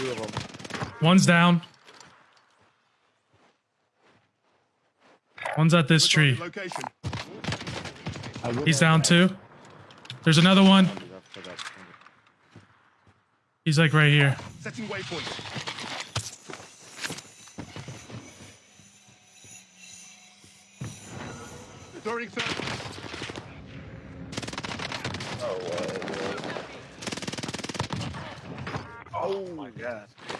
Two of them. One's down. One's at this tree. Location. He's down too. There's another one. He's like right here. Setting waypoint. Throwing third. Oh, uh, Oh, my oh. God.